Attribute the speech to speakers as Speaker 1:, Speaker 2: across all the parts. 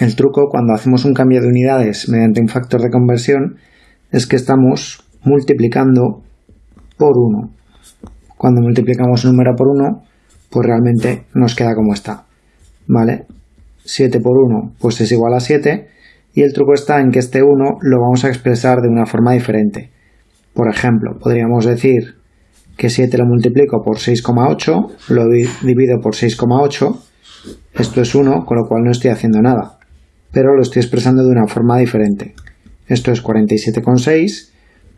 Speaker 1: El truco cuando hacemos un cambio de unidades mediante un factor de conversión es que estamos multiplicando por 1. Cuando multiplicamos un número por 1, pues realmente nos queda como está. ¿Vale? 7 por 1 pues es igual a 7 y el truco está en que este 1 lo vamos a expresar de una forma diferente. Por ejemplo, podríamos decir que 7 lo multiplico por 6,8, lo divido por 6,8, esto es 1, con lo cual no estoy haciendo nada, pero lo estoy expresando de una forma diferente. Esto es 47,6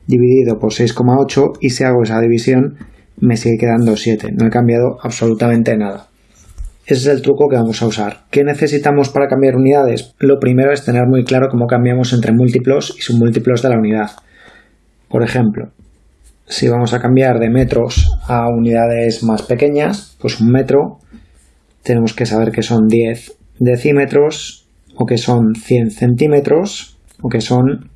Speaker 1: dividido por 6,8 y si hago esa división me sigue quedando 7, no he cambiado absolutamente nada. Ese es el truco que vamos a usar. ¿Qué necesitamos para cambiar unidades? Lo primero es tener muy claro cómo cambiamos entre múltiplos y submúltiplos de la unidad. Por ejemplo, si vamos a cambiar de metros a unidades más pequeñas, pues un metro, tenemos que saber que son 10 decímetros, o que son 100 centímetros, o que son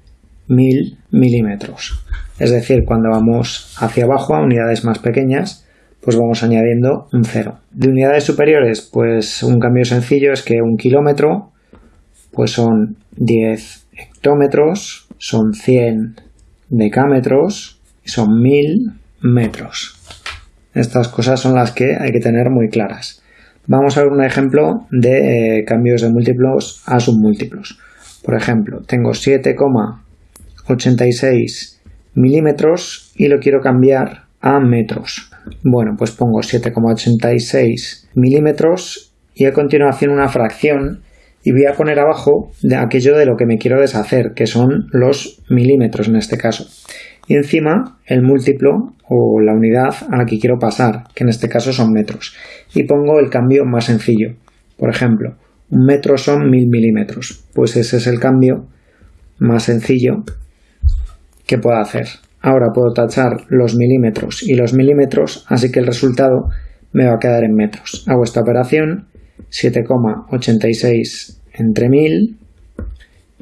Speaker 1: 1000 milímetros. Es decir, cuando vamos hacia abajo a unidades más pequeñas, pues vamos añadiendo un cero. De unidades superiores, pues un cambio sencillo es que un kilómetro, pues son 10 hectómetros, son 100 decámetros y son 1000 metros. Estas cosas son las que hay que tener muy claras. Vamos a ver un ejemplo de eh, cambios de múltiplos a submúltiplos. Por ejemplo, tengo 7,86 milímetros y lo quiero cambiar a metros. Bueno, pues pongo 7,86 milímetros y a continuación una fracción y voy a poner abajo de aquello de lo que me quiero deshacer, que son los milímetros en este caso. Y encima el múltiplo o la unidad a la que quiero pasar, que en este caso son metros. Y pongo el cambio más sencillo. Por ejemplo, un metro son mil milímetros. Pues ese es el cambio más sencillo que puedo hacer. Ahora puedo tachar los milímetros y los milímetros, así que el resultado me va a quedar en metros. Hago esta operación, 7,86 entre 1000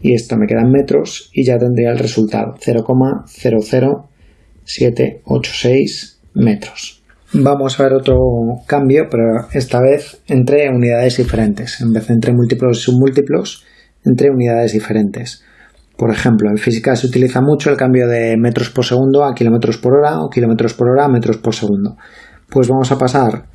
Speaker 1: y esto me queda en metros y ya tendría el resultado, 0,00786 metros. Vamos a ver otro cambio, pero esta vez entre unidades diferentes, en vez de entre múltiplos y submúltiplos, entre unidades diferentes. Por ejemplo, en física se utiliza mucho el cambio de metros por segundo a kilómetros por hora o kilómetros por hora a metros por segundo. Pues vamos a pasar,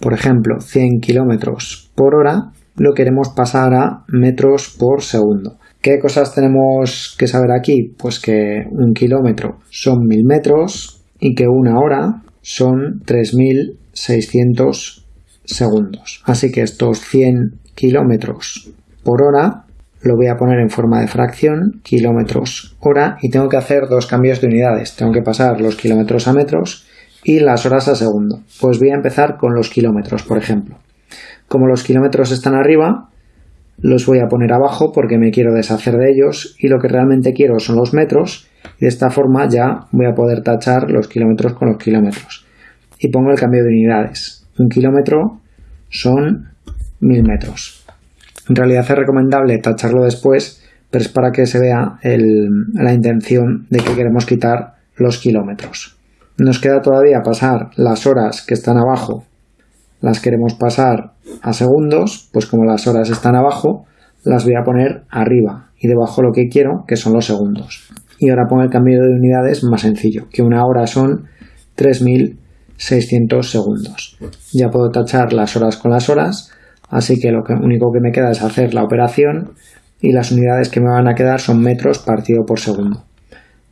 Speaker 1: por ejemplo, 100 kilómetros por hora, lo queremos pasar a metros por segundo. ¿Qué cosas tenemos que saber aquí? Pues que un kilómetro son 1000 metros y que una hora son 3600 segundos. Así que estos 100 kilómetros por hora lo voy a poner en forma de fracción, kilómetros hora, y tengo que hacer dos cambios de unidades. Tengo que pasar los kilómetros a metros y las horas a segundo. Pues voy a empezar con los kilómetros, por ejemplo. Como los kilómetros están arriba, los voy a poner abajo porque me quiero deshacer de ellos y lo que realmente quiero son los metros y de esta forma ya voy a poder tachar los kilómetros con los kilómetros. Y pongo el cambio de unidades. Un kilómetro son mil metros. En realidad es recomendable tacharlo después, pero es para que se vea la intención de que queremos quitar los kilómetros. Nos queda todavía pasar las horas que están abajo, las queremos pasar a segundos, pues como las horas están abajo, las voy a poner arriba y debajo lo que quiero, que son los segundos. Y ahora pongo el cambio de unidades más sencillo, que una hora son 3600 segundos. Ya puedo tachar las horas con las horas Así que lo único que me queda es hacer la operación y las unidades que me van a quedar son metros partido por segundo.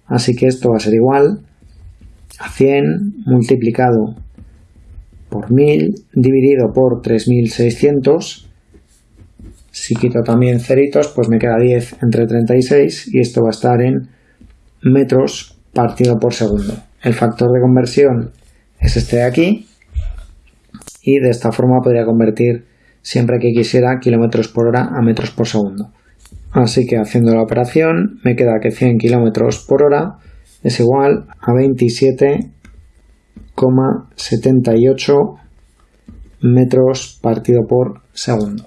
Speaker 1: Así que esto va a ser igual a 100 multiplicado por 1000 dividido por 3600. Si quito también ceritos, pues me queda 10 entre 36 y esto va a estar en metros partido por segundo. El factor de conversión es este de aquí y de esta forma podría convertir siempre que quisiera kilómetros por hora a metros por segundo. Así que haciendo la operación me queda que 100 kilómetros por hora es igual a 27,78 metros partido por segundo.